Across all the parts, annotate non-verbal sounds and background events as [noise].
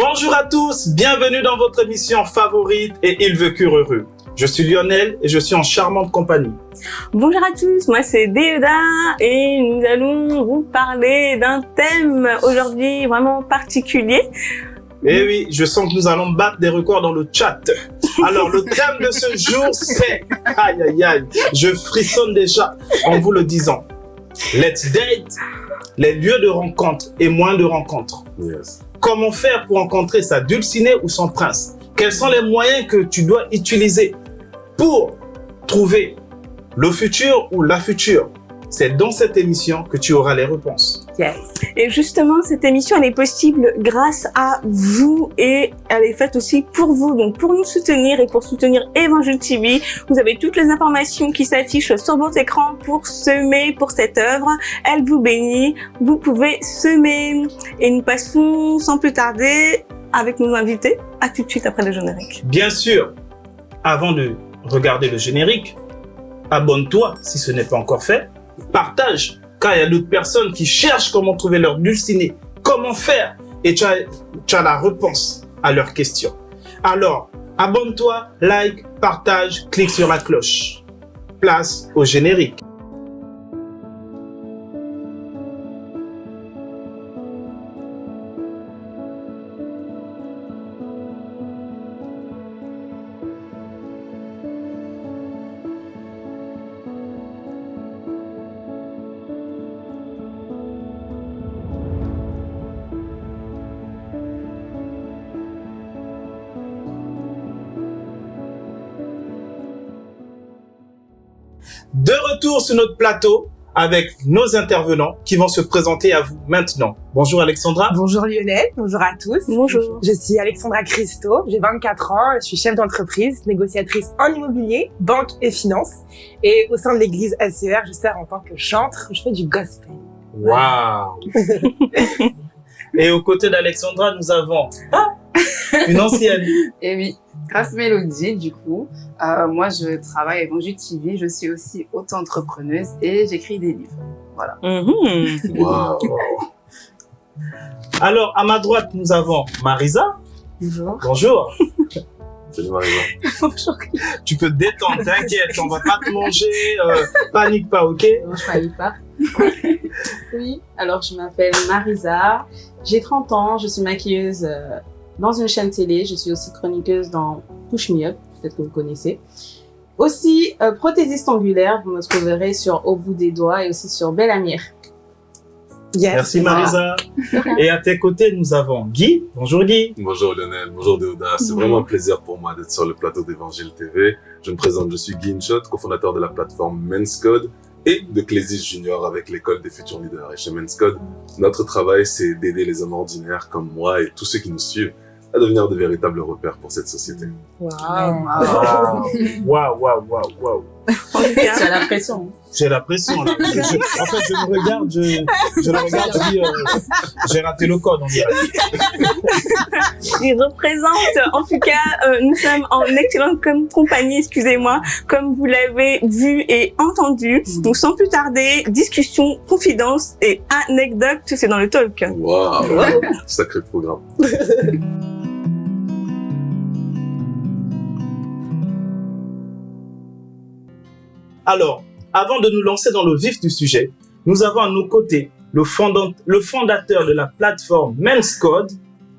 Bonjour à tous, bienvenue dans votre émission favorite et Il veut cure heureux. Je suis Lionel et je suis en charmante compagnie. Bonjour à tous, moi c'est Déoda et nous allons vous parler d'un thème aujourd'hui vraiment particulier. Eh oui, je sens que nous allons battre des records dans le chat. Alors, le thème de ce jour, c'est... [laughs] Aïe, aïe, aïe, je frissonne déjà en vous le disant. Let's date, les lieux de rencontre et moins de rencontres. Yes. Comment faire pour rencontrer sa dulcinée ou son prince? Quels sont les moyens que tu dois utiliser pour trouver le futur ou la future C'est dans cette émission que tu auras les réponses. Yes. Et justement, cette émission, elle est possible grâce à vous et elle est faite aussi pour vous. Donc, pour nous soutenir et pour soutenir Évangile TV, vous avez toutes les informations qui s'affichent sur votre écran pour semer pour cette œuvre. Elle vous bénit. Vous pouvez semer. Et nous passons sans plus tarder avec nos invités. À tout de suite après le générique. Bien sûr, avant de regarder le générique, abonne-toi si ce n'est pas encore fait. Partage, car il y a d'autres personnes qui cherchent comment trouver leur dulcinée, comment faire, et tu as, tu as la réponse à leurs questions. Alors, abonne-toi, like, partage, clique sur la cloche. Place au générique. Retour sur notre plateau avec nos intervenants qui vont se présenter à vous maintenant. Bonjour Alexandra. Bonjour Lionel, bonjour à tous. Bonjour. Je suis Alexandra Christo, j'ai 24 ans, je suis chef d'entreprise, négociatrice en immobilier, banque et finance. Et au sein de l'église SER, je sers en tant que chantre, je fais du gospel. Waouh [laughs] Et aux côtés d'Alexandra, nous avons une ancienne. Et oui, Grâce Mélodie, du coup, euh, moi je travaille à Évangile TV, je suis aussi auto-entrepreneuse et j'écris des livres. Voilà. Mhm. Wow. Alors, à ma droite, nous avons Marisa. Bonjour. Bonjour. Salut Marisa. Bonjour. Tu peux te détendre, t'inquiète, on va pas te manger. euh, panique pas, ok? Non, je parlais pas. [laughs] oui, alors je m'appelle Marisa, j'ai 30 ans, je suis maquilleuse euh, dans une chaîne télé, je suis aussi chroniqueuse dans Push Me Up, peut-être que vous connaissez. Aussi euh, prothésiste angulaire, vous me trouverez sur Au bout des doigts et aussi sur Belle Amir. Yes. Merci Marisa. [laughs] Et à tes côtés, nous avons Guy. Bonjour Guy. Bonjour Lionel, bonjour Déoda. C'est vraiment un plaisir pour moi d'être sur le plateau d'Évangile TV. Je me présente, je suis Guy Inshot, cofondateur de la plateforme Men's Code et de Clésis Junior avec l'école des futurs leaders. Et chez Men's Code, notre travail, c'est d'aider les hommes ordinaires comme moi et tous ceux qui nous suivent à devenir de véritables repères pour cette société. Wow. Waouh, waouh, waouh, waouh, Tu as la pression. J'ai la pression là. Je- je- en fait, je le regarde, je, je le regarde, je dis, euh, j'ai raté le code, on dirait. il représente, en tout cas, euh, nous sommes en excellente com- compagnie, excusez-moi, comme vous l'avez vu et entendu. Donc, sans plus tarder, discussion, confidence et anecdote, c'est dans le talk. Waouh, sacré programme. [laughs] Alors, avant de nous lancer dans le vif du sujet, nous avons à nos côtés le, fondant- le fondateur de la plateforme Men's Code,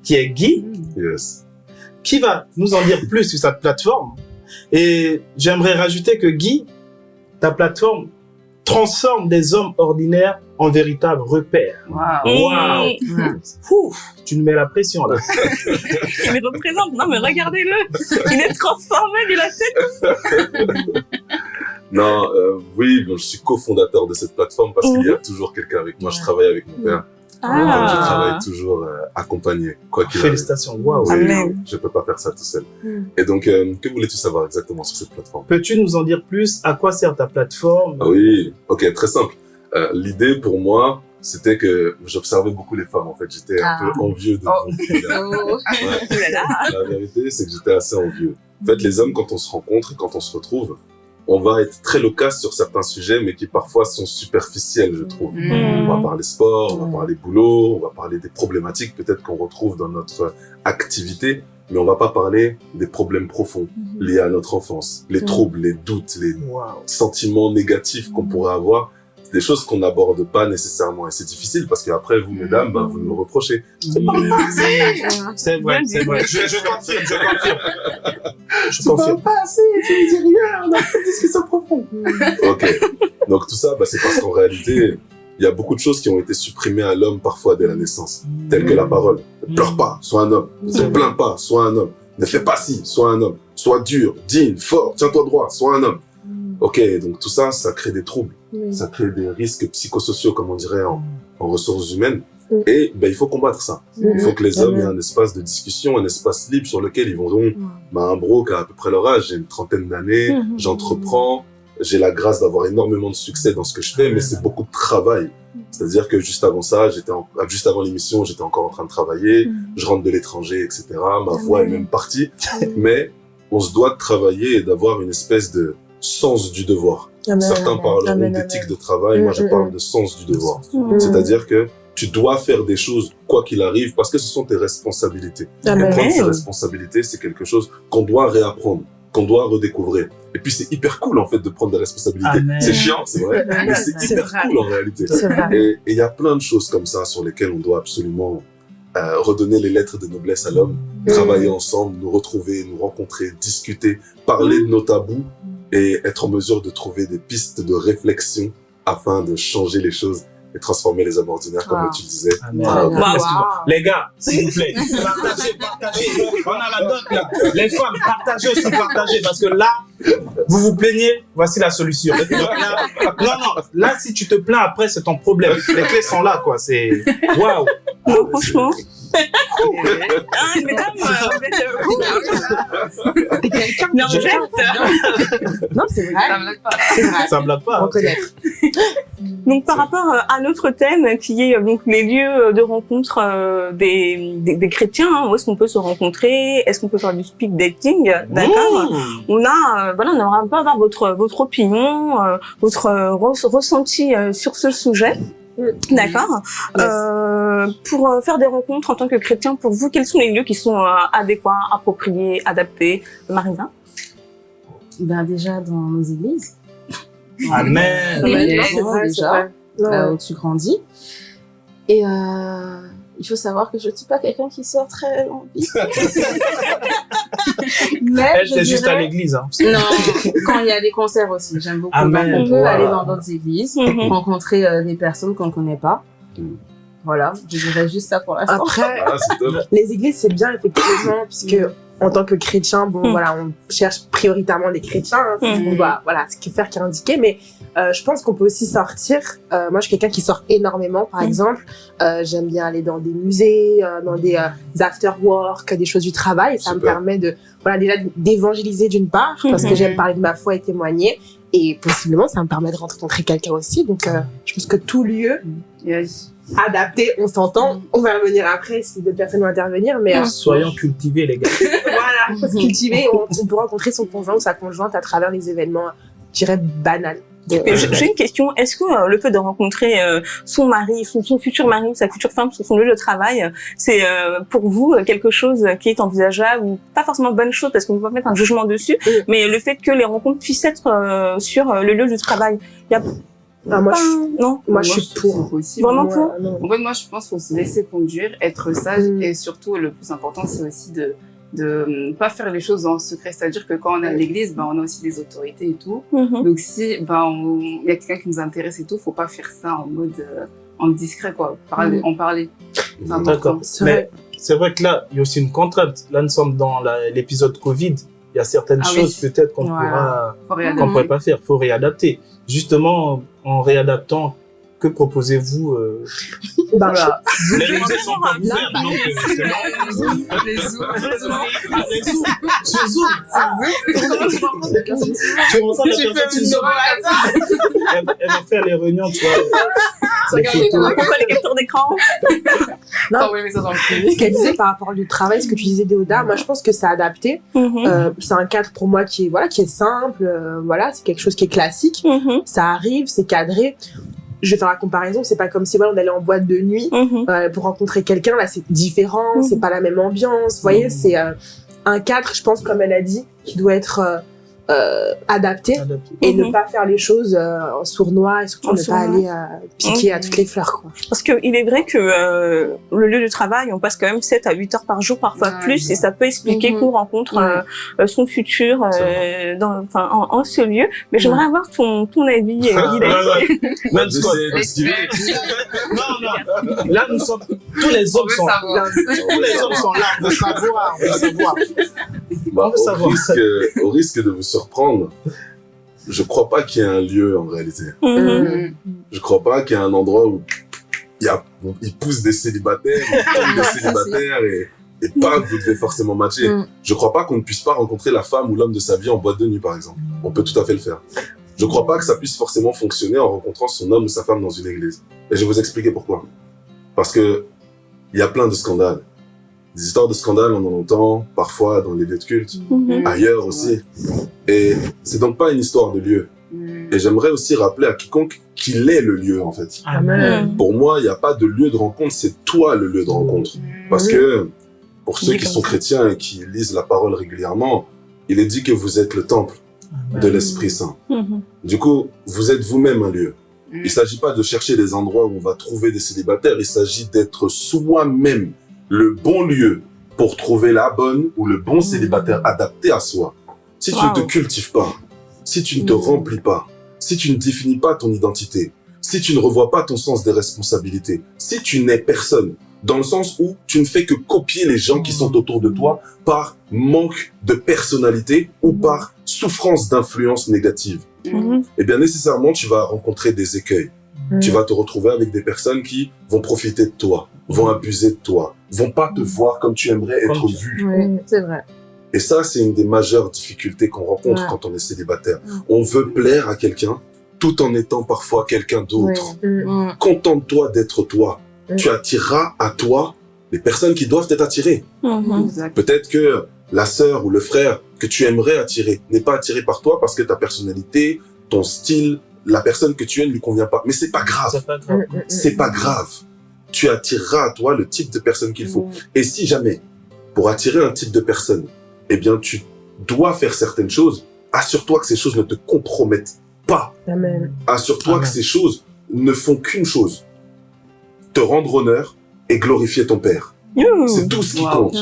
qui est Guy, Yes. qui va nous en dire plus sur cette plateforme? Et j'aimerais rajouter que Guy, ta plateforme transforme des hommes ordinaires en véritables repères. Waouh. Mm. Ouf, tu nous mets la pression là. [laughs] Il me représente. Non, mais regardez-le. Il est transformé de la tête. [laughs] Non, euh, oui, bon, je suis cofondateur de cette plateforme parce qu'il y a toujours quelqu'un avec moi. Je travaille avec mon père. Donc, je Ah. travaille toujours euh, accompagné, quoi qu'il arrive. Félicitations, waouh. Oui, Amen. je peux pas faire ça tout seul. Mm. Et donc, euh, que voulais-tu savoir exactement sur cette plateforme? Peux-tu nous en dire plus? À quoi sert ta plateforme? Ah oui, ok, très simple. Euh, L'idée pour moi, c'était que j'observais beaucoup les femmes. En fait, j'étais un Ah. peu envieux de Oh. vous. [laughs] Oh. Ouais. Là. La vérité, c'est que j'étais assez envieux. En fait, les hommes, quand on se rencontre et quand on se retrouve, on va être très loquace sur certains sujets, mais qui parfois sont superficiels, je trouve. Mm. On va parler sport, on va Mm. parler boulot, on va parler des problématiques peut-être qu'on retrouve dans notre activité, mais on va pas parler des problèmes profonds liés à notre enfance, les Mm. troubles, les doutes, les sentiments négatifs qu'on pourrait avoir. C'est des choses qu'on n'aborde pas nécessairement et c'est difficile parce qu'après vous, mesdames, bah, vous nous reprochez. C'est vrai, c'est vrai. Je, je confirme, je confirme. [laughs] Je confirme. pas assez, tu ne dis rien, on a pas de discussion profonde. ok, donc tout ça, bah, c'est parce qu'en réalité, il y a beaucoup de choses qui ont été supprimées à l'homme parfois dès la naissance, telles que la parole. Ne pleure pas, sois un homme. Ne plains pas, sois un homme. Ne fais pas ci, sois un homme. Sois dur, digne, fort, tiens-toi droit, sois un homme. Ok, donc tout ça, ça crée des troubles, ça crée des risques psychosociaux, comme on dirait en, en ressources humaines. Mm. Et ben, il faut combattre ça. Mm. Il faut que les hommes aient un espace de discussion, un espace libre sur lequel ils vont donc, bah, un bro qui a à peu près leur âge, j'ai une trentaine d'années, [laughs] j'entreprends, j'ai la grâce d'avoir énormément de succès dans ce que je fais, mais c'est beaucoup de travail. C'est-à-dire que juste avant ça, j'étais ah, juste avant l'émission, j'étais encore en train de travailler, je rentre de l'étranger, etc. Ma voix est même partie, mais on se doit de travailler et d'avoir une espèce de sens du devoir. Amen. Certains parleront Amen, d'éthique amen. de travail, moi je Mm, mm, parle mm. de sens du devoir. C'est-à-dire que tu dois faire des choses quoi qu'il arrive parce que ce sont tes responsabilités. Et prendre ses responsabilités, c'est quelque chose qu'on doit réapprendre, qu'on doit redécouvrir. Et puis c'est hyper cool en fait de prendre des responsabilités. C'est chiant, c'est vrai, mais c'est hyper vrai. cool en réalité. Et il y a plein de choses comme ça sur lesquelles on doit absolument euh, redonner les lettres de noblesse à l'homme, travailler ensemble, nous retrouver, nous rencontrer, discuter, parler de nos tabous et être en mesure de trouver des pistes de réflexion afin de changer les choses et transformer les hommes ordinaires, comme Wow. tu disais. Ah, Waouh. Excuse-moi. Les gars, s'il vous plaît, [laughs] partagez, partagez. On a la dot là. Les femmes, partagez aussi, partagez. Parce que là, vous vous plaignez, voici la solution. [laughs] Là- non, non, là, si tu te plains après, c'est ton problème. Les clés sont là, quoi. C'est, waouh. Non, franchement. Ah, mesdames, euh, vous êtes, euh, T'es quelqu'un Non, Je- c'est vrai. Ça me blague pas. Vrai. Ça me blague pas. Reconnaître. Donc par rapport euh, à notre thème qui est euh, donc les lieux de rencontre euh, des, des, des chrétiens, hein, où est-ce qu'on peut se rencontrer, est-ce qu'on peut faire du speed dating, d'accord Mmh. On a, euh, voilà, on aimerait un peu avoir votre votre opinion, euh, votre euh, re- ressenti euh, sur ce sujet. D'accord. Euh, pour euh, faire des rencontres en tant que chrétien, pour vous, quels sont les lieux qui sont euh, adéquats, appropriés, adaptés Marisa Ben déjà dans nos églises, [laughs] Amen. Déjà. Non, là où tu grandis. Et euh, il faut savoir que je ne suis pas quelqu'un qui sort très vite. [laughs] Mais Elle, je c'est juste à l'église. Hein. Non, quand il y a des concerts aussi, j'aime beaucoup. Amen. Donc, on peut Voilà. aller dans d'autres églises, Mhm. rencontrer euh, des personnes qu'on ne connaît pas. Mm. Voilà, je dirais juste ça pour l'instant. Après, Ah, les églises, c'est bien, effectivement, puisque en tant que chrétien, bon, Mm. voilà, on cherche prioritairement des chrétiens, hein, c'est ce Mm. qu'on doit, voilà, ce qu'il faire qui est indiqué, mais euh, je pense qu'on peut aussi sortir. Euh, moi, je suis quelqu'un qui sort énormément, par Mm. exemple. Euh, J'aime bien aller dans des musées, euh, dans des, euh, des after-work, des choses du travail. Ça me permet de, voilà, déjà d'évangéliser d'une part, parce que j'aime parler de ma foi et témoigner. Et possiblement, ça me permet de rencontrer quelqu'un aussi. Donc, euh, je pense que tout lieu Yes. adapté, on s'entend. On va revenir après si d'autres personnes vont intervenir, mais euh, Soyons cultivés, les gars. [laughs] voilà, faut se cultiver. On, on peut rencontrer son conjoint ou sa conjointe à travers les événements, je dirais, banals. J'ai une question. Est-ce que euh, le fait de rencontrer euh, son mari, son, son futur mari ou sa future femme sur son lieu de travail, euh, c'est euh, pour vous euh, quelque chose qui est envisageable ou pas forcément bonne chose parce qu'on ne peut pas mettre un jugement dessus, mais le fait que les rencontres puissent être euh, sur le lieu du travail, il y a Ah, moi, pas... je, Non? moi, je suis pour. possible. Vraiment pour? En fait, moi, je pense qu'il faut se laisser conduire, être sage Mm. et surtout, le plus important, c'est aussi de de hum, pas faire les choses en secret. C'est-à-dire que quand on est à l'église, ben, on a aussi des autorités et tout. Mhm. Donc, si ben, il y a quelqu'un qui nous intéresse et tout, faut pas faire ça en mode euh, en discret, quoi. Parler, Mm. en parler. D'accord. Mais vrai. c'est vrai que là, il y a aussi une contrainte. Là, nous sommes dans l'épisode Covid. Il y a certaines Ah oui. choses peut-être qu'on Voilà. pourra, qu'on pourrait pas faire. Faut réadapter. Justement, en réadaptant, que proposez-vous euh... [laughs] Bah, Voilà. Les musées sont donc c'est. Les zooms, [laughs] les zooms. [laughs] Tu Zoom. Elle, elle va faire les réunions, tu vois. Les captures d'écran. Non. T'envoyer ça dans le privé. Ce qu'elle disait par rapport au travail, ce que tu disais Déoda, moi je pense que c'est adapté. Mhm. Euh, c'est un cadre pour moi qui est voilà qui est simple, euh, voilà c'est quelque chose qui est classique. Mhm. Ça arrive, c'est cadré. Je vais faire la comparaison, c'est pas comme si voilà on allait en boîte de nuit Mhm. euh, pour rencontrer quelqu'un. Là c'est différent, Mhm. c'est pas la même ambiance. Vous voyez, c'est euh, un cadre, je pense comme elle a dit, qui doit être euh, adapté Adapté. et Mhm. ne pas faire les choses euh, en sournois et surtout En ne pas aller euh, piquer à Mhm. toutes les fleurs quoi. Parce que il est vrai que euh, le lieu de travail, on passe quand même 7 à 8 heures par jour, parfois Ouais. plus, et ça peut expliquer Mhm. qu'on rencontre son futur euh, dans, en, en ce lieu. Mais j'aimerais avoir ton, ton avis, Ah, Même Scott. Non, non. Là, nous sommes. Tous les On hommes sont. savoir. Tous les hommes sont là. On veut savoir. On veut savoir. Bah, On veut au, savoir. risque, au risque de vous surprendre, je crois pas qu'il y ait un lieu en réalité. Mhm. Mhm. Je crois pas qu'il y ait un endroit où il, y a, il pousse des célibataires, il [laughs] des célibataires et, et pas que vous devez forcément matcher. Mm. Je crois pas qu'on ne puisse pas rencontrer la femme ou l'homme de sa vie en boîte de nuit par exemple. On peut tout à fait le faire. Je crois pas que ça puisse forcément fonctionner en rencontrant son homme ou sa femme dans une église. Et je vais vous expliquer pourquoi. Parce que il y a plein de scandales. Des histoires de scandales, on en entend parfois dans les lieux de culte, Mhm. ailleurs aussi. Et c'est donc pas une histoire de lieu. Mhm. Et j'aimerais aussi rappeler à quiconque qu'il est le lieu, en fait. Mhm. Pour moi, il n'y a pas de lieu de rencontre, c'est toi le lieu de rencontre. Parce que, pour ceux qui sont chrétiens et qui lisent la parole régulièrement, il est dit que vous êtes le temple de l'Esprit Saint. Mhm. Du coup, vous êtes vous-même un lieu. Mhm. Il s'agit pas de chercher des endroits où on va trouver des célibataires, il s'agit d'être soi-même le bon lieu pour trouver la bonne ou le bon célibataire adapté à soi. Si tu ne te cultives pas, si tu ne te Mhm. remplis pas, si tu ne définis pas ton identité, si tu ne revois pas ton sens des responsabilités, si tu n'es personne, dans le sens où tu ne fais que copier les gens qui sont autour de toi par manque de personnalité ou par souffrance d'influence négative, Mhm. eh bien nécessairement tu vas rencontrer des écueils. Tu vas te retrouver avec des personnes qui vont profiter de toi, vont abuser de toi, vont pas te voir comme tu aimerais être Comme tu- vu. Oui, c'est vrai. Et ça, c'est une des majeures difficultés qu'on rencontre Ouais. quand on est célibataire. Mm. On veut plaire à quelqu'un tout en étant parfois quelqu'un d'autre. Mhm. Contente-toi d'être toi. Mm. Tu attireras à toi les personnes qui doivent être attirées. Mhm. Exact. Peut-être que la sœur ou le frère que tu aimerais attirer n'est pas attiré par toi parce que ta personnalité, ton style, la personne que tu es ne lui convient pas. Mais c'est pas grave. C'est pas grave. Tu attireras à toi le type de personne qu'il faut. Et si jamais, pour attirer un type de personne, eh bien, tu dois faire certaines choses, assure-toi que ces choses ne te compromettent pas. Assure-toi que ces choses ne font qu'une chose. Te rendre honneur et glorifier ton Père. C'est tout ce qui Wow. compte.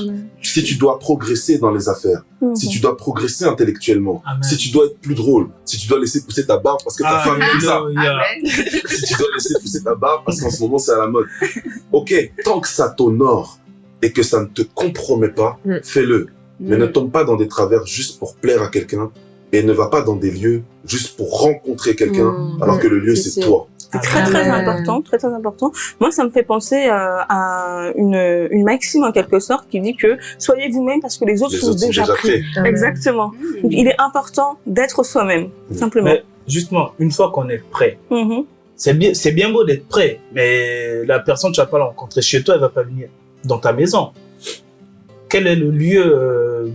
Si tu dois progresser dans les affaires, Mhm. si tu dois progresser intellectuellement, Amen. si tu dois être plus drôle, si tu dois laisser pousser ta barbe parce que ta Ah, femme aime ça. Amen. [laughs] si tu dois laisser pousser ta barbe parce qu'en ce moment c'est à la mode. Ok, tant que ça t'honore et que ça ne te compromet pas, Mm. fais-le. Mais Mhm. ne tombe pas dans des travers juste pour plaire à quelqu'un et ne va pas dans des lieux juste pour rencontrer quelqu'un Mhm. alors que le lieu C'est toi. C'est très très Amen. important, très très important. Moi, ça me fait penser euh, à une, une maxime en quelque sorte qui dit que soyez vous-même parce que les autres Les sont autres sont déjà, déjà pris. prêts. Exactement. Donc, il est important d'être soi-même, Mm. simplement. Mais justement, une fois qu'on est prêt, Mhm. c'est bien, c'est bien beau d'être prêt, mais la personne, tu vas pas la rencontrer chez toi, elle va pas venir dans ta maison. Quel est le lieu euh,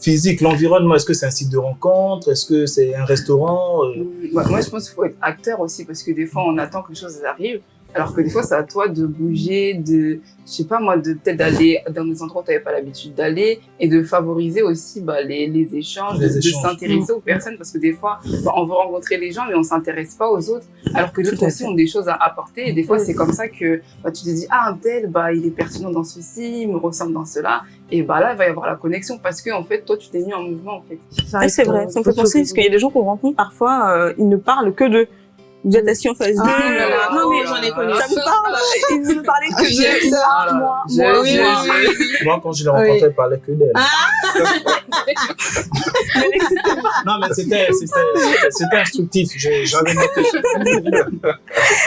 physique, l'environnement Est-ce que c'est un site de rencontre Est-ce que c'est un restaurant Euh, moi, je pense qu'il faut être acteur aussi parce que des fois, on attend que les choses arrivent. Alors que des fois, c'est à toi de bouger, de, je sais pas moi, de peut-être d'aller dans des endroits où tu n'avais pas l'habitude d'aller et de favoriser aussi bah, les, les échanges, Les de, s'intéresser aux personnes parce que des fois, bah, on veut rencontrer les gens mais on s'intéresse pas aux autres alors que d'autres aussi ont des choses à apporter et des fois, c'est comme ça que bah, tu te dis, ah, un tel, bah, il est pertinent dans ceci, il me ressemble dans cela et bah là, il va y avoir la connexion parce que en fait, toi, tu t'es mis en mouvement en fait. Ah, c'est vrai, ça me fait penser parce qu'il y a des gens qu'on rencontre parfois, euh, ils ne parlent que d'eux. Vous êtes assis en face d'eux. Ah, là, là, non mais j'en ai connu. Ça me parle. Ils ne parlaient que d'eux. ça. Moi, moi, Je- moi, quand je l'ai rencontré, elle parlait que d'elle. [laughs] non, mais c'était, c'était, c'était instructif. J'avais noté. [laughs]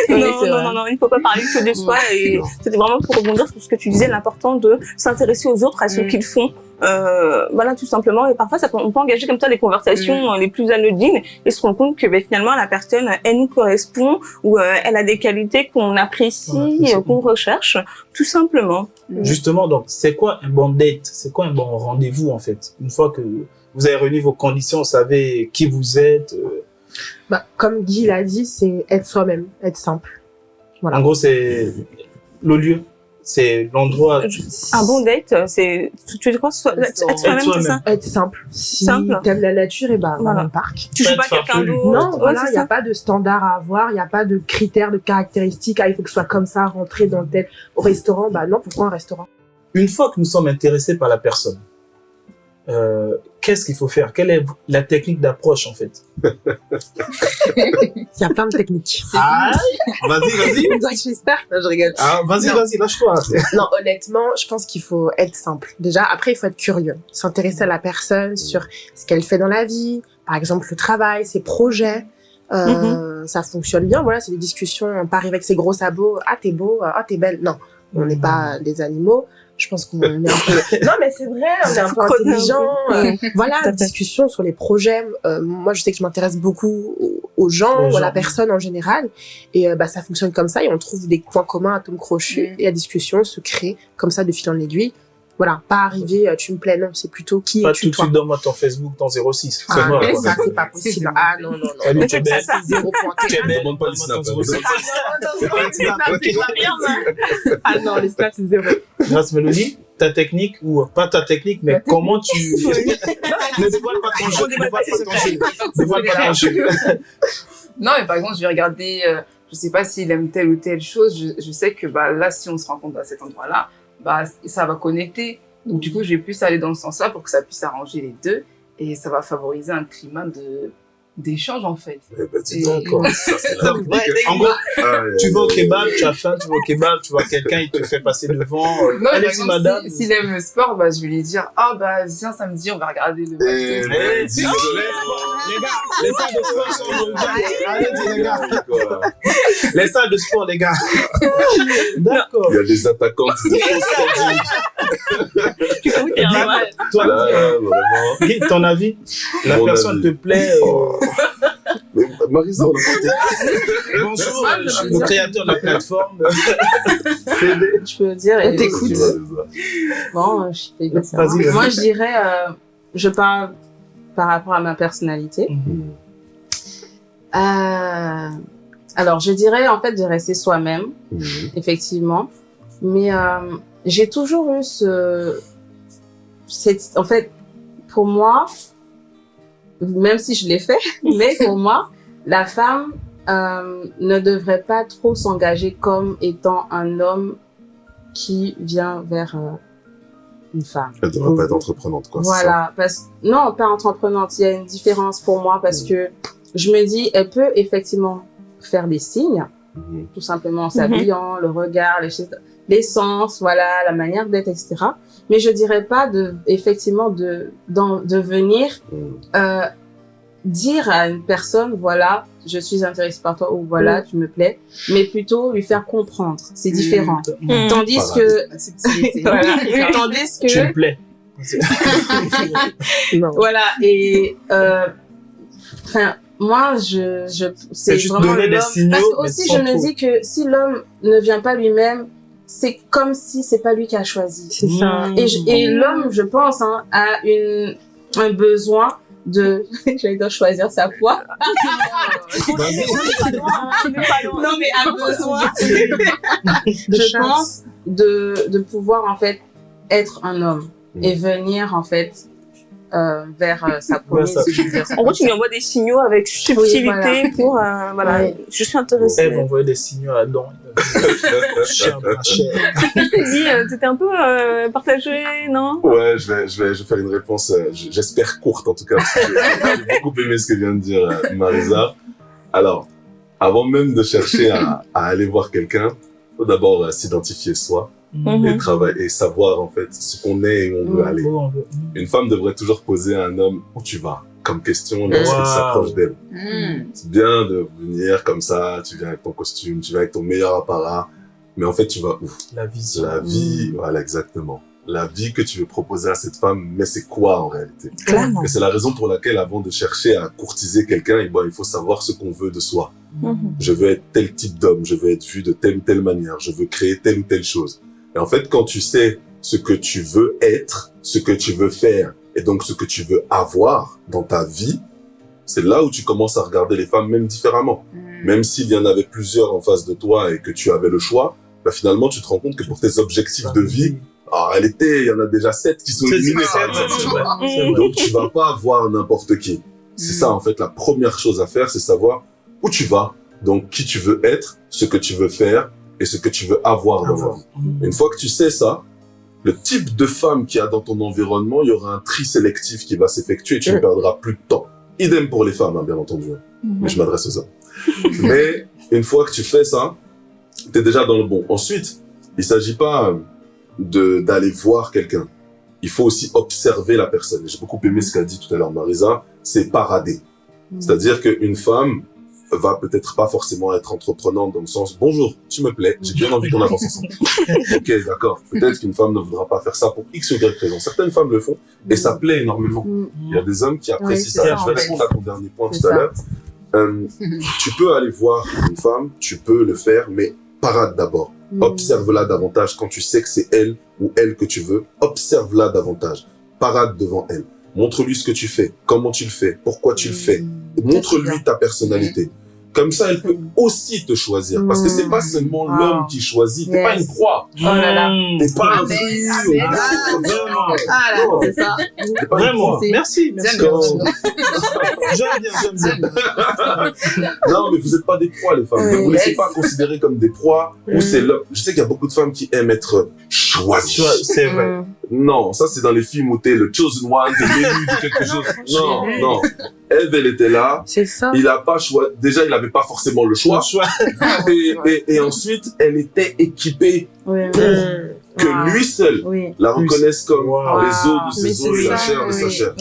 Non, non, non, non, il ne faut pas parler que de soi. Et c'était vraiment pour rebondir sur ce que tu disais, l'important de s'intéresser aux autres, à ce Mm. qu'ils font euh, voilà tout simplement. Et parfois, ça peut, on peut engager comme ça des conversations euh, les plus anodines et se rendre compte que ben, finalement la personne, elle nous correspond ou euh, elle a des qualités qu'on apprécie, On apprécie. qu'on recherche, tout simplement. Justement, donc, c'est quoi un bon date? C'est quoi un bon rendez-vous, en fait? Une fois que vous avez réuni vos conditions, vous savez qui vous êtes. euh, Bah, comme Guy l'a dit, c'est être soi-même, être simple. Voilà. En gros, c'est le lieu, c'est l'endroit. Un bon date, c'est tu tu veux quoi? So- Être être soi-même, c'est soi-même. ça? Être simple. Si Simple. t'aimes la nature, et bah, va Voilà. dans le parc. Tu joues pas quelqu'un d'autre? Non, voilà, il n'y a pas de standard à avoir, il n'y a pas de critères, de caractéristiques. Ah, il faut que ce soit comme ça, rentrer dans le tel. Au restaurant, bah non, pourquoi un restaurant? Une fois que nous sommes intéressés par la personne, euh, qu'est-ce qu'il faut faire? Quelle est la technique d'approche, en fait? [laughs] Il y a plein de techniques. Ah, vas-y, vas-y. Je suis star. Non, je rigole. Ah, vas-y, vas-y, lâche-toi. [laughs] Non, honnêtement, je pense qu'il faut être simple. Déjà, après, il faut être curieux. S'intéresser à la personne sur ce qu'elle fait dans la vie. Par exemple, le travail, ses projets. Euh, Ça fonctionne bien. Voilà, c'est des discussions. On part avec ses gros sabots. Ah, t'es beau. Ah, t'es belle. Non, on n'est pas des animaux. Je pense qu'on est un peu... [laughs] Non, mais c'est vrai, on est un peu intelligent. Euh, [laughs] voilà, discussion sur les projets. Euh, moi, je sais que je m'intéresse beaucoup aux- gens, Aux ou à la personne en général. Et euh, bah, ça fonctionne comme ça et on trouve des points communs à tom crochu Mm. et la discussion se crée comme ça de fil en aiguille. Voilà, pas arriver, euh, tu me plais, non, c'est plutôt qui Pas es-tu tout de suite, donne-moi ton Facebook, ton 06. Ah, C'est mort, mais ça, c'est pas possible. Ah, non, non, non. Salut, tu es belle. ça. Zéro pointé. Tu es belle. Demande pas les snaps, ton. 06. [laughs] Ah non, les stats, c'est zéro. Grâce Mélodie, ta technique, ou pas ta technique, mais comment tu... [laughs] ne dévoile pas ton jeu, ne [laughs] dévoile pas ton jeu. Dévoile pas ton jeu. Non, mais par exemple, je vais regarder, euh, je sais pas s'il aime telle ou telle chose. Je, je sais que bah, là, si on se rencontre à cet endroit-là, bah, ça va connecter. Donc, du coup, je vais plus aller dans ce sens-là pour que ça puisse arranger les deux. Et ça va favoriser un climat de d'échange, en fait. Eh ben, dis donc. [laughs] Ça, Ouais. En gros, Ah, tu vas au ouais, kebab, tu as faim, tu vas au kebab, tu vois quelqu'un, il te fait passer devant. euh, Non, Allez-y, madame. si- s'il aime le sport, bah, je vais lui dire, ah, bah, viens samedi, on va regarder le match. Eh, dis non. Les gars, les salles de sport sont les gars. Les salles de sport, les gars. [laughs] D'accord. Il y a des attaquantes de Tu. Toi, euh, ton avis La personne te plaît euh, Oh. Mais Marisa, on a pas été- Bonjour, je suis le dire. créateur de la plateforme. Je peux dire. On t'écoute. Bon, euh, je fais. Moi, je dirais, euh, je parle par rapport à ma personnalité. Euh, alors, je dirais en fait de rester soi-même, Mhm. effectivement. Mais euh, j'ai toujours eu ce, cette, en fait, pour moi, même si je l'ai fait, [laughs] mais pour moi, la femme euh, ne devrait pas trop s'engager comme étant un homme qui vient vers euh, une femme. Elle devrait pas être entreprenante, quoi. Voilà, parce non, pas entreprenante. Il y a une différence pour moi parce que je me dis, elle peut effectivement faire des signes, Mhm. tout simplement en s'habillant, le regard, les choses- l'essence, voilà, la manière d'être, etc. Mais je dirais pas de, effectivement, de, d'en- de venir Mhm. euh, dire à une personne, voilà, je suis intéressée par toi ou voilà, tu me plais, mais plutôt lui faire comprendre. C'est différent. Mm. Tandis Voilà. que, [laughs] voilà, tandis que, Tu me plais. [laughs] Non. Voilà, et euh, moi, je, je c'est vraiment donner des l'homme. signaux, Parce que aussi, je me dis que si l'homme ne vient pas lui-même, c'est comme si c'est pas lui qui a choisi. C'est ça. Mm. Et, et l'homme, je pense, hein, a une un besoin de, [laughs] j'allais dire choisir sa foi. non, mais un besoin, [laughs] je pense, de de pouvoir en fait être un homme Mm. et venir en fait euh, vers euh, sa civilisation. En gros, tu lui envoies des signaux avec subtilité voilà. pour, euh, voilà, Ouais. je suis intéressée. Eve envoyait des signaux à Adam. [laughs] Chien euh, t'étais un peu euh, partagé, non? Ouais, je vais, je vais, je vais faire une réponse, euh, j'espère courte en tout cas, parce que j'ai beaucoup aimé ce que vient de dire euh, Marisa. Alors, avant même de chercher à, à aller voir quelqu'un, faut d'abord euh, s'identifier soi Mhm. et travailler et savoir en fait ce qu'on est et où on veut Mhm. aller. Veut- Une femme devrait toujours poser à un homme où tu vas comme question lorsqu'il Wow. s'approche d'elle. C'est bien de venir comme ça, tu viens avec ton costume, tu viens avec ton meilleur apparat, mais en fait tu vas où? La vision. La vie, voilà exactement. la vie que tu veux proposer à cette femme, mais c'est quoi en réalité? Clairement. Et c'est la raison pour laquelle, avant de chercher à courtiser quelqu'un, eh ben, il faut savoir ce qu'on veut de soi. Mhm. Je veux être tel type d'homme, je veux être vu de telle ou telle manière, je veux créer telle ou telle chose. Et en fait, quand tu sais ce que tu veux être, ce que tu veux faire, et donc ce que tu veux avoir dans ta vie, c'est là où tu commences à regarder les femmes même différemment. Mm. Même s'il y en avait plusieurs en face de toi et que tu avais le choix, bah finalement, tu te rends compte que pour tes objectifs de vie, en réalité, il y en a déjà sept qui sont éliminés. vrai. Donc, tu vas pas voir n'importe qui. C'est ça, en fait, la première chose à faire, c'est savoir où tu vas, donc qui tu veux être, ce que tu veux faire et ce que tu veux avoir dans vie. Une fois que tu sais ça, le type de femme qu'il y a dans ton environnement, il y aura un tri sélectif qui va s'effectuer et tu ne Mm. perdras plus de temps. Idem pour les femmes, hein, bien entendu. Mais je m'adresse aux hommes. [laughs] Mais une fois que tu fais ça, tu es déjà dans le bon. Ensuite, il s'agit pas euh, d'aller voir quelqu'un. Il faut aussi observer la personne. J'ai beaucoup aimé ce qu'a dit tout à l'heure Marisa, c'est parader. C'est-à-dire qu'une femme va peut-être pas forcément être entreprenante dans le sens bonjour, tu me plais, j'ai bien envie qu'on avance ensemble. [laughs] ok, d'accord. Peut-être qu'une femme ne voudra pas faire ça pour X ou Y raison. Certaines femmes le font et ça plaît énormément. Mm. Il y a des hommes qui apprécient Oui, ça. ça, Je vais répondre à ton dernier point tout à l'heure. Euh, tu peux aller voir une femme, tu peux le faire, mais parade d'abord. Mm. Observe-la davantage quand tu sais que c'est elle ou elle que tu veux. Observe-la davantage. Parade devant elle. Montre-lui ce que tu fais, comment tu le fais, pourquoi tu le fais. Montre-lui ta personnalité. Comme ça, elle peut aussi te choisir. Parce que c'est pas seulement Wow. l'homme qui choisit. T'es pas Yes. une proie. Oh là là. T'es pas un Vraiment, Ah là, Non. c'est ça. Pas vraiment. Merci, merci. J'aime bien, j'aime bien. Non, mais vous êtes pas des proies, les femmes. Ne Oui. vous laissez Yes. pas considérer comme des proies ou Mm. c'est l'homme. Je sais qu'il y a beaucoup de femmes qui aiment être choisies. C'est vrai. Non, ça c'est dans les films où t'es le chosen one, t'es l'élu de quelque chose. Non, non. Elle, elle était là. C'est ça. Il a pas choisi. Déjà, il avait pas forcément le choix. Le choix. [laughs] Et, et, et ensuite, elle était équipée Oui, pour que Wow. lui seul oui. la reconnaisse comme Wow. les os de Mais ses os et la chair de sa chair.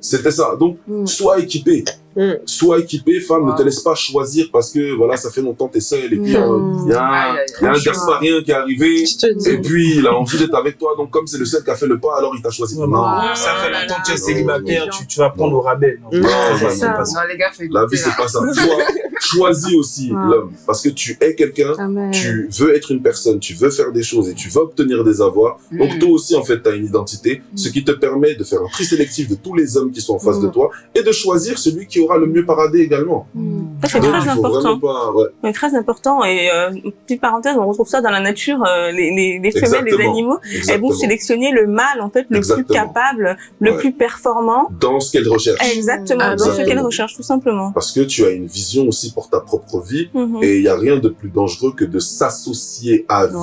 C'était ça. Donc, Mm. sois équipé. Mm. Sois équipé, femme, ne te laisse pas choisir parce que, voilà, ça fait longtemps que t'es seule et puis, euh, il y a un, Aïe, aïe, il y a un. Gasparien qui est arrivé. Et puis, il a envie d'être avec toi, donc comme c'est le seul qui a fait le pas, alors il t'a choisi. Non, Non, ça fait longtemps que tu es célibataire, tu, tu vas prendre au rabais. Non, Non, c'est c'est ça. pas ça. Non, les gars, la vie, c'est pas ça. Chois, choisis aussi l'homme. Parce que tu es quelqu'un, tu veux être une personne, tu veux faire des choses et tu veux obtenir des avoirs. Donc Mm. toi aussi, en fait, tu as une identité, ce qui te permet de faire un tri sélectif de tous les hommes qui sont en face Mm. de toi et de choisir celui qui aura le mieux paradé également. Mm. Ça, c'est Donc, très important. pas... Ouais. Très important. Et euh, petite parenthèse, on retrouve ça dans la nature. euh, les, les, les femelles des Exactement. animaux, elles Exactement. vont sélectionner le mâle, en fait, le Exactement. plus capable, le Ouais. plus performant. Dans ce qu'elle recherche. Exactement, Ah, dans ce exactement. qu'elle recherche, tout simplement. Parce que tu as une vision aussi pour ta propre vie Mhm. et il n'y a rien de plus dangereux que de s'associer à vie.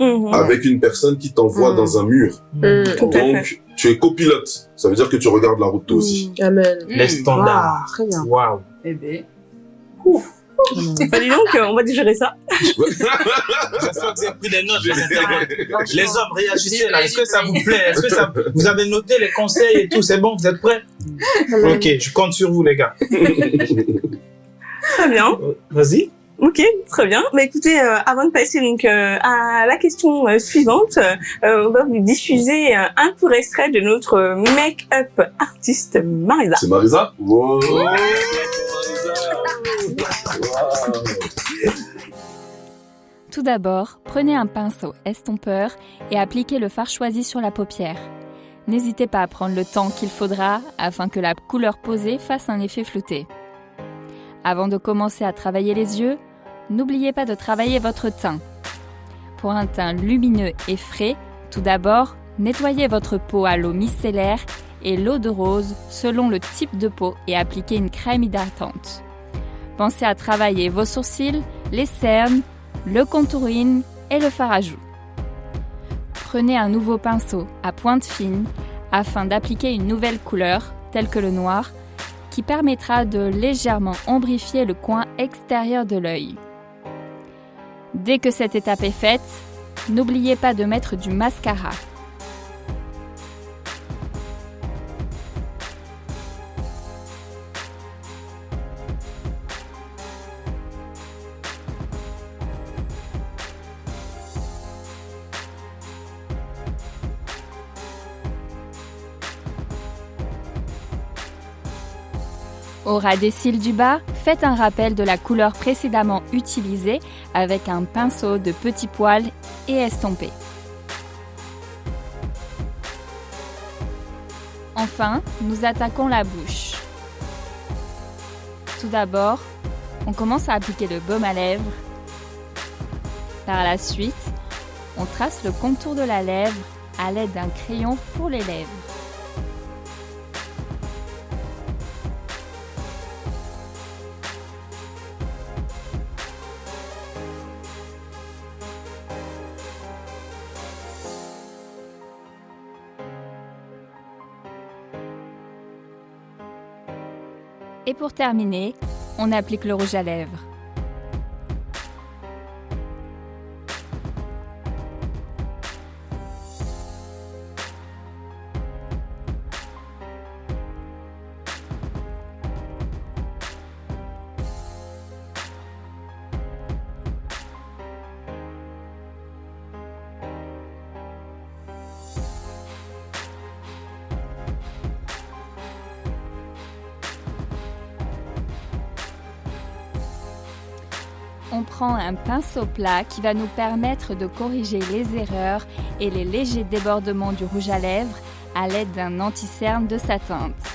Mhm. avec une personne qui t'envoie Mm. dans un mur. Mm. Donc, tu es copilote. Ça veut dire que tu regardes la route toi aussi. Amen. Mm. Les standards. Wow, Très bien. Waouh. Eh ben. Bah, dis donc, on va digérer ça. [laughs] J'espère que vous avez pris des notes, [laughs] les hommes, réagissez là. Est-ce que ça vous plaît? Est-ce que ça... [laughs] vous avez noté les conseils et tout? C'est bon Vous êtes prêts? Ok, je compte sur vous, les gars. Très bien. Euh, Vas-y. Ok, très bien. Bah écoutez, euh, avant de passer donc euh, à la question euh, suivante, euh, on va vous diffuser euh, un court extrait de notre make-up artiste Marisa. C'est Marisa? Wow. Tout d'abord, prenez un pinceau estompeur et appliquez le fard choisi sur la paupière. N'hésitez pas à prendre le temps qu'il faudra afin que la couleur posée fasse un effet flouté. Avant de commencer à travailler les yeux, n'oubliez pas de travailler votre teint. Pour un teint lumineux et frais, tout d'abord, nettoyez votre peau à l'eau micellaire et l'eau de rose selon le type de peau et appliquez une crème hydratante. Pensez à travailler vos sourcils, les cernes, le contouring et le fard à joues. Prenez un nouveau pinceau à pointe fine afin d'appliquer une nouvelle couleur, telle que le noir, permettra de légèrement ombrifier le coin extérieur de l'œil. Dès que cette étape est faite, n'oubliez pas de mettre du mascara. Au ras des cils du bas, faites un rappel de la couleur précédemment utilisée avec un pinceau de petits poils et estompez. Enfin, nous attaquons la bouche. Tout d'abord, on commence à appliquer le baume à lèvres. Par la suite, on trace le contour de la lèvre à l'aide d'un crayon pour les lèvres. Et pour terminer, on applique le rouge à lèvres. Pinceau plat qui va nous permettre de corriger les erreurs et les légers débordements du rouge à lèvres à l'aide d'un anti-cerne de sa teinte.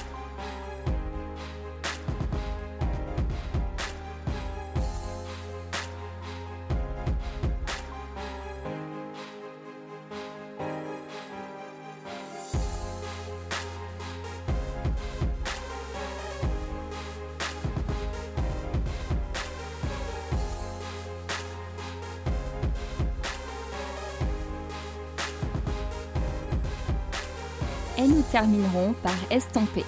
Et nous terminerons par estomper.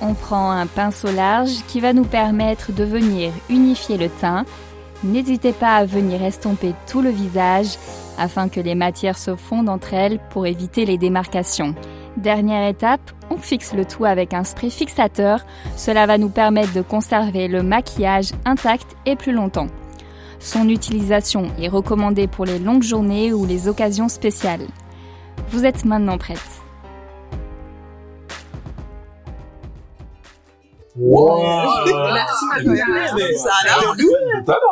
On prend un pinceau large qui va nous permettre de venir unifier le teint. N'hésitez pas à venir estomper tout le visage afin que les matières se fondent entre elles pour éviter les démarcations. Dernière étape, on fixe le tout avec un spray fixateur. Cela va nous permettre de conserver le maquillage intact et plus longtemps. Son utilisation est recommandée pour les longues journées ou les occasions spéciales. Vous êtes maintenant prête. Wow. Merci, Mais- Ça a l'air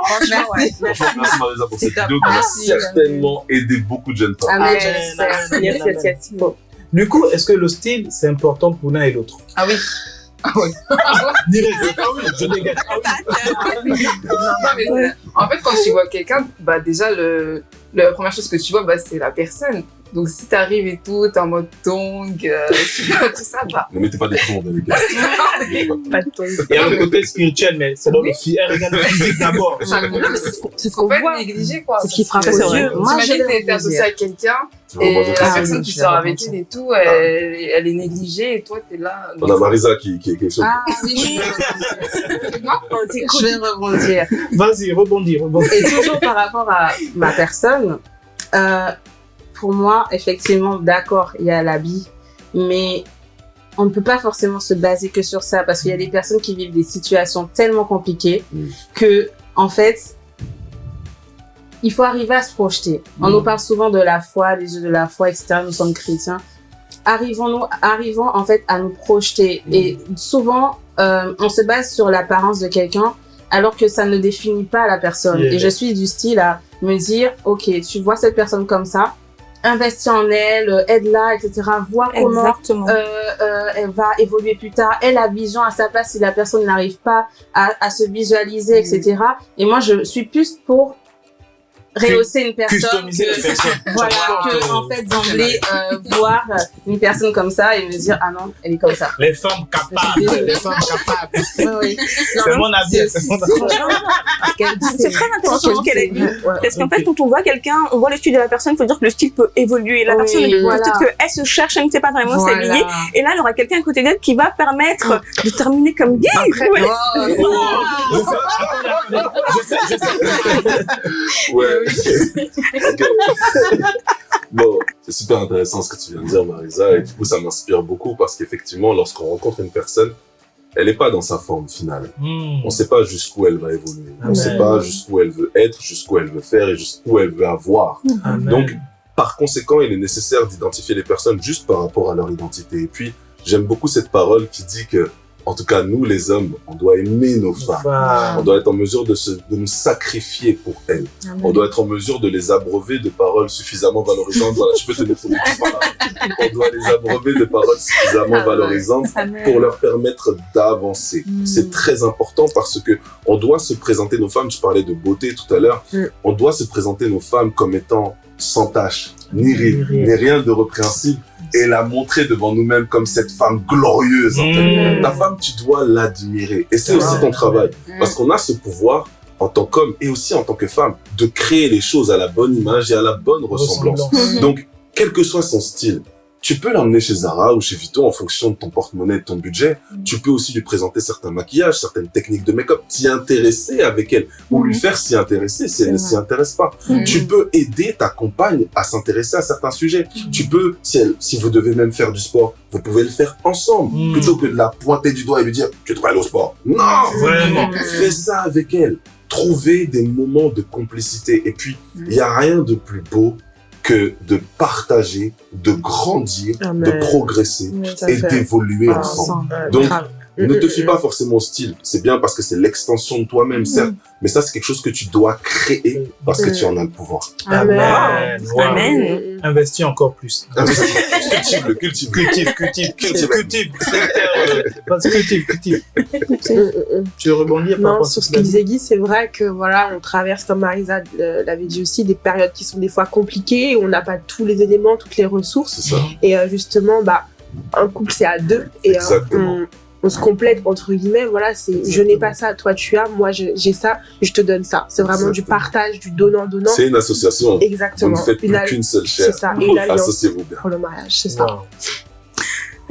Franchement, ouais. Franchement, merci Marisa pour cette top. vidéo qui va Merci. certainement aider beaucoup de jeunes femmes. Ah, Ah, Yes, yes, yes. Du coup, est-ce que le style, c'est important pour l'un et l'autre? Ah oui. Ah. Direct. Ah oui, je dégage. Ah en fait, quand tu vois quelqu'un, bah déjà, le, la première chose que tu vois, bah, c'est la personne. Donc, si t'arrives et tout, t'es en mode tongue, euh, [laughs] tu vois, tout ça, bah. Ne mettez pas des troncs avec elle. Pas de ton. Il y a le côté spirituel, mais c'est dans le phy- elle regarde le physique [laughs] d'abord. mais c'est C'est ce qu'on pas voit. être négligé, quoi. C'est ce qui frappe aux yeux. Moi, T'imagines t'es associé à quelqu'un et la personne oui, qui sort avec elle et tout, elle, elle est négligée et toi, t'es là. On a Marisa qui, qui est quelque chose. Ah oui, [laughs] je vais rebondir. Vas-y, rebondis, rebondis. Et toujours par rapport à ma personne, euh, pour moi, effectivement, d'accord, il y a l'habit, mais on ne peut pas forcément se baser que sur ça parce qu'il y a des personnes qui vivent des situations tellement compliquées Mm. que, en fait, il faut arriver à se projeter. On Mm. nous parle souvent de la foi, des yeux de la foi, etc. Nous sommes chrétiens. Arrivons-nous, arrivons en fait à nous projeter. Mm. Et souvent, euh, on se base sur l'apparence de quelqu'un alors que ça ne définit pas la personne. Yeah. Et je suis du style à me dire, ok, tu vois cette personne comme ça, investis en elle, euh, aide-la, etc. Vois comment euh, euh, elle va évoluer plus tard. Elle a vision à sa place si la personne n'arrive pas à, à se visualiser, etc. Et moi, je suis plus pour rehausser une personne Customiser que- la personne. [laughs] voilà, que en fait d'emblée euh, voir une personne comme ça et me dire ah non elle est comme ça. Les femmes capables, [laughs] les femmes capables. Oui, oui. C'est mon avis. C'est- c'est mon avis. C'est très intéressant ce qu'elle a dit. Parce qu'en fait, quand on voit quelqu'un, on voit le style de la personne, il faut dire que le style peut évoluer. La Oui, personne, voilà. peut-être qu'elle se cherche, elle ne sait pas vraiment Voilà. s'habiller. Et là, il y aura quelqu'un à côté d'elle qui va permettre de terminer comme gay. Ouais. oh, Je sais, je sais. Ouais. Bon, c'est super intéressant ce que tu viens de dire, Marisa, et du coup, ça m'inspire beaucoup parce qu'effectivement, lorsqu'on rencontre une personne, elle n'est pas dans sa forme finale. Hmm. On ne sait pas jusqu'où elle va évoluer. On ne sait pas jusqu'où elle veut être, jusqu'où elle veut faire et jusqu'où elle veut avoir. Amen. Donc, Par conséquent, il est nécessaire d'identifier les personnes juste par rapport à leur identité. Et puis, j'aime beaucoup cette parole qui dit que, en tout cas, nous, les hommes, on doit aimer nos femmes. On doit être en mesure de, se, de nous sacrifier pour elles. On doit être en mesure de les abreuver de paroles suffisamment valorisantes. Voilà, je peux te là. On doit les abreuver de paroles suffisamment valorisantes pour leur permettre d'avancer. Mm. C'est très important parce que on doit se présenter nos femmes, je parlais de beauté tout à l'heure, Mm. on doit se présenter nos femmes comme étant sans tache, ni ride, ni rien de répréhensible et la montrer devant nous-mêmes comme cette femme glorieuse. en fait. mmh. Ta femme, tu dois l'admirer. Et c'est aussi ton travail. Parce qu'on a ce pouvoir en tant qu'homme et aussi en tant que femme de créer les choses à la bonne image et à la bonne ressemblance. Ressemblance. Donc, quel que soit son style, tu peux l'emmener chez Zara ou chez Vito en fonction de ton porte-monnaie et de ton budget. Tu peux aussi lui présenter certains maquillages, certaines techniques de make-up, t'y intéresser avec elle ou lui faire s'y intéresser si elle ne s'y intéresse pas. Mhm. Tu peux aider ta compagne à s'intéresser à certains sujets. Tu peux, si, elle, si vous devez même faire du sport, vous pouvez le faire ensemble plutôt que de la pointer du doigt et lui dire tu devrais aller au sport. Non, Vraiment. Fais ça avec elle. Trouvez des moments de complicité. Et puis, il n'y a rien de plus beau que de partager, de grandir, Ah, de progresser Oui, et d'évoluer ensemble. Donc. Ne te Mm, fie mm, pas forcément au style. C'est bien parce que c'est l'extension de toi-même, certes. Mais ça, c'est quelque chose que tu dois créer parce que Mm. tu en as le pouvoir. Amen. Amen. Wow. Amen. mm. Investis encore plus. cultive le cultive. Cultive, cultive, cultive, cultive. Euh, cultive, cultive. Mm, mm, mm. Tu veux rebondir par Non, sur ce que disait Guy, c'est vrai que voilà, on traverse, comme Marisa euh, l'avait dit aussi, des périodes qui sont des fois compliquées, où on n'a pas tous les éléments, toutes les ressources. Et euh, justement, bah, un couple, c'est à deux. Et euh, on, on se complète, entre guillemets. Voilà, c'est je n'ai pas ça, toi tu as, moi j'ai ça, je te donne ça. C'est vraiment du partage, du donnant-donnant. C'est une association. Vous Exactement. ne faites plus al- qu'une seule C'est chair. ça, et une [laughs] alliance Associez-vous bien. pour le mariage, c'est ça.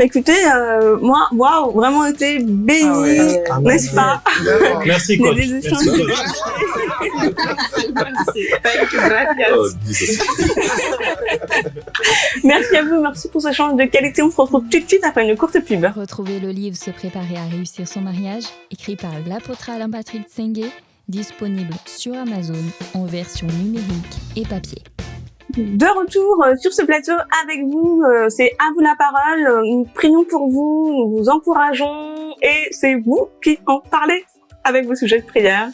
Wow. Écoutez, euh, moi, waouh, vraiment été bénie, Ah ouais. Ah, n'est-ce pas? Merci, coach. Merci, coach. Oh, à vous, merci pour ce échange de qualité. On se retrouve tout de suite après une courte pub. Retrouvez le livre Se préparer à réussir son mariage, écrit par l'apôtre Alain Patrick Tsengue, disponible sur Amazon en version numérique et papier. De retour euh, sur ce plateau avec vous, euh, c'est à vous la parole. Nous prions pour vous, nous vous encourageons et c'est vous qui en parlez avec vos sujets de prière.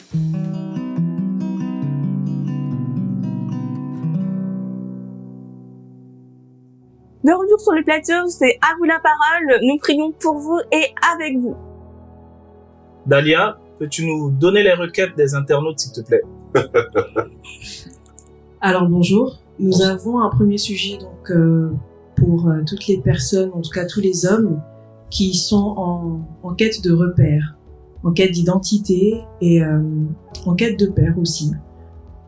De retour sur le plateau, c'est à vous la parole. Nous prions pour vous et avec vous. Dalia, peux-tu nous donner les requêtes des internautes, s'il te plaît? [laughs] Alors bonjour, nous avons un premier sujet donc euh, pour euh, toutes les personnes, en tout cas tous les hommes qui sont en, en quête de repères, en quête d'identité et euh, en quête de père aussi,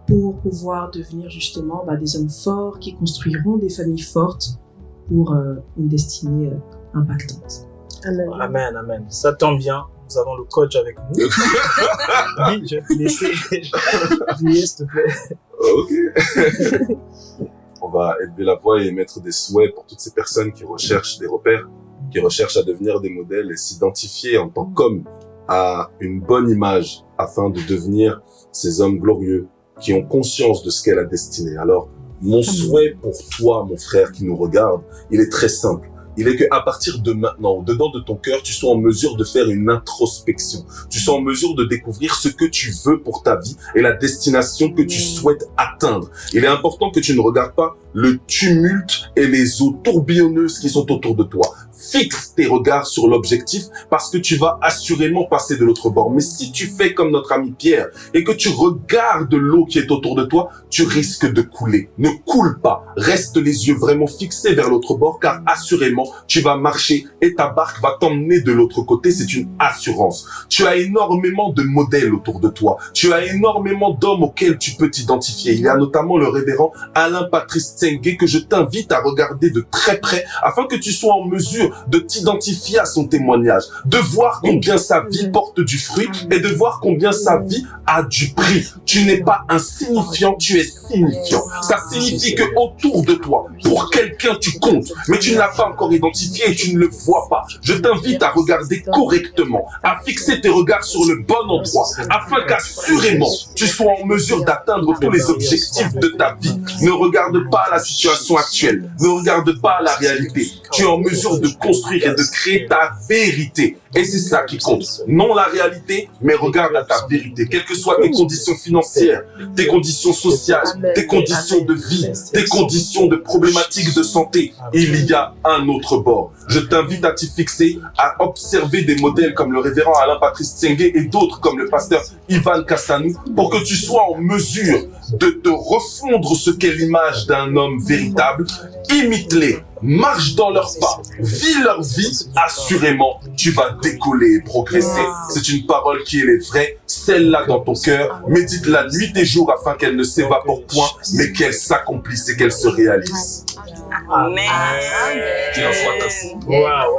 pour pouvoir devenir justement bah, des hommes forts qui construiront des familles fortes pour euh, une destinée euh, impactante. Amen. Amen, amen. Ça tombe bien. Nous avons le coach avec nous. [laughs] Oui, je vais te laisser. [laughs] S'il te plaît. Ok. [laughs] On va élever la voix et émettre des souhaits pour toutes ces personnes qui recherchent des repères, qui recherchent à devenir des modèles et s'identifier en tant qu'hommes à une bonne image afin de devenir ces hommes glorieux qui ont conscience de ce qu'est la destinée. Alors, mon souhait pour toi, mon frère qui nous regarde, il est très simple. Il est que à partir de maintenant, au dedans de ton cœur, tu sois en mesure de faire une introspection. Tu sois en mesure de découvrir ce que tu veux pour ta vie et la destination que tu souhaites atteindre. Il est important que tu ne regardes pas le tumulte et les eaux tourbillonneuses qui sont autour de toi. Fixe tes regards sur l'objectif parce que tu vas assurément passer de l'autre bord. Mais si tu fais comme notre ami Pierre et que tu regardes l'eau qui est autour de toi, tu risques de couler. Ne coule pas. Reste les yeux vraiment fixés vers l'autre bord car assurément tu vas marcher et ta barque va t'emmener de l'autre côté. C'est une assurance. Tu as énormément de modèles autour de toi. Tu as énormément d'hommes auxquels tu peux t'identifier. Il y a notamment le révérend Alain Patrice Que je t'invite à regarder de très près afin que tu sois en mesure de t'identifier à son témoignage, de voir combien sa vie porte du fruit et de voir combien sa vie a du prix. Tu n'es pas insignifiant, tu es signifiant. Ça signifie que autour de toi, pour quelqu'un tu comptes, mais tu ne l'as pas encore identifié et tu ne le vois pas. Je t'invite à regarder correctement, à fixer tes regards sur le bon endroit, afin qu'assurément tu sois en mesure d'atteindre tous les objectifs de ta vie. Ne regarde pas la situation actuelle. Ne regarde pas la réalité. Tu es en mesure de construire et de créer ta vérité. Et c'est ça qui compte. Non la réalité, mais regarde à ta vérité. Quelles que soient tes conditions financières, tes conditions sociales, tes conditions de vie, tes conditions de problématiques de santé, il y a un autre bord. Je t'invite à t'y fixer, à observer des modèles comme le révérend Alain Patrice Tsenge et d'autres comme le pasteur Ivan Castanou pour que tu sois en mesure de te refondre ce qu'est l'image d'un homme véritable. Imite-les, marche dans leurs pas, vis leur vie, assurément, tu vas décoller et progresser. C'est une parole qui est vraie, celle-là dans ton cœur. Médite-la nuit et jour afin qu'elle ne s'évapore point, mais qu'elle s'accomplisse et qu'elle se réalise. Amen. Qu'il en soit ainsi.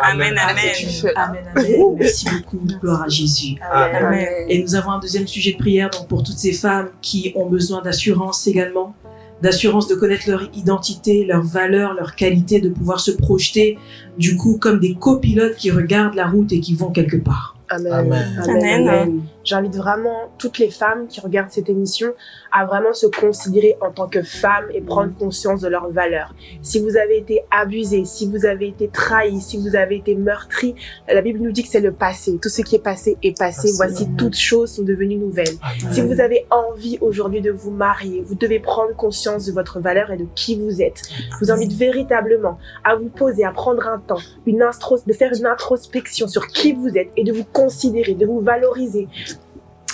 Amen, Ah, amen. Amen, amen. Merci beaucoup. Gloire à Jésus. Amen. Et nous avons un deuxième sujet de prière donc pour toutes ces femmes qui ont besoin d'assurance également, d'assurance de connaître leur identité, leurs valeurs, leurs qualités, de pouvoir se projeter du coup comme des copilotes qui regardent la route et qui vont quelque part. Amen. Amen. Amen. J'invite vraiment toutes les femmes qui regardent cette émission à vraiment se considérer en tant que femmes et prendre conscience de leurs valeurs. Si vous avez été abusé, si vous avez été trahi, si vous avez été meurtri, la Bible nous dit que c'est le passé. Tout ce qui est passé est passé. Voici toutes choses sont devenues nouvelles. Si vous avez envie aujourd'hui de vous marier, vous devez prendre conscience de votre valeur et de qui vous êtes. Je vous invite véritablement à vous poser, à prendre un temps, une intro, de faire une introspection sur qui vous êtes et de vous considérer, de vous valoriser.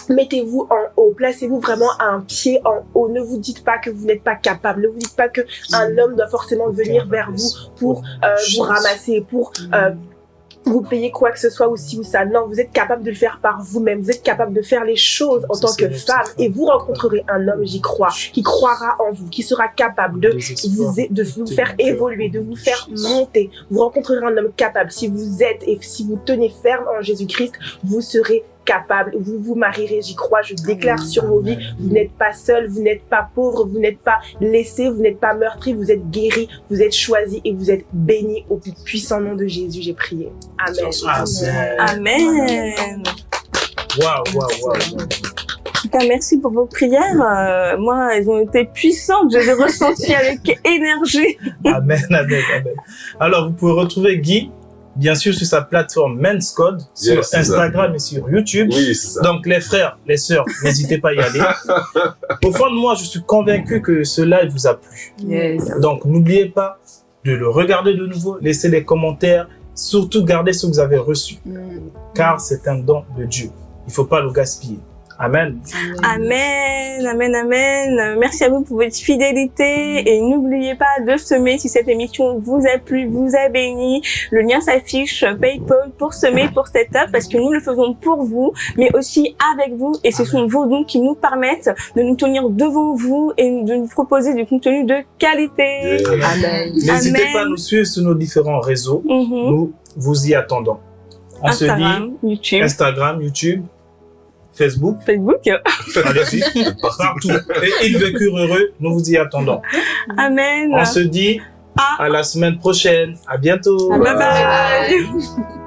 Mettez-vous en haut, placez-vous vraiment à un pied en haut. Ne vous dites pas que vous n'êtes pas capable. Ne vous dites pas que un homme doit forcément venir vers vous pour euh, vous ramasser, pour euh, vous payer quoi que ce soit ou ci ou ça. Non, vous êtes capable de le faire par vous-même. Vous êtes capable de faire les choses en tant que femme et vous rencontrerez un homme, j'y crois, qui croira en vous, qui sera capable de vous, de vous faire évoluer, de vous faire monter. Vous rencontrerez un homme capable. Si vous êtes et si vous tenez ferme en Jésus-Christ, vous serez capable. Vous vous marierez, j'y crois. Je déclare sur vos vies, vous n'êtes pas seul, vous n'êtes pas pauvre, vous n'êtes pas laissé, vous n'êtes pas meurtri, vous êtes guéri, vous êtes choisi et vous êtes béni au plus puissant nom de Jésus. J'ai prié. Amen. Amen. Waouh, waouh, waouh. Cas, merci pour vos prières. Euh, moi, elles ont été puissantes. Je les ai ressenties avec [laughs] énergie. Amen, amen, amen. Alors, vous pouvez retrouver Guy, bien sûr, sur sa plateforme Men's Code, sur Yes. Instagram et sur YouTube. Oui, c'est ça. Donc, les frères, les sœurs, [laughs] n'hésitez pas à y aller. [laughs] Au fond de moi, je suis convaincu que ce live vous a plu. Yes. Donc, n'oubliez pas de le regarder de nouveau, laissez les commentaires, surtout gardez ce que vous avez reçu, car c'est un don de Dieu. Il ne faut pas le gaspiller. Amen. Amen, amen, amen. Merci à vous pour votre fidélité et n'oubliez pas de semer si cette émission vous a plu, vous a béni. Le lien s'affiche PayPal pour semer pour cette up parce que nous le faisons pour vous, mais aussi avec vous et ce sont vos dons qui nous permettent de nous tenir devant vous et de nous proposer du contenu de qualité. Yeah. Amen. N'hésitez pas à nous suivre sur nos différents réseaux. Mhm. Nous vous y attendons. On se dit Instagram, YouTube, Instagram, YouTube, Facebook, Facebook. allez-y, [laughs] partout. Et ils vécurent heureux, nous vous y attendons. Amen. On se dit à la semaine prochaine. À bientôt. Bye bye.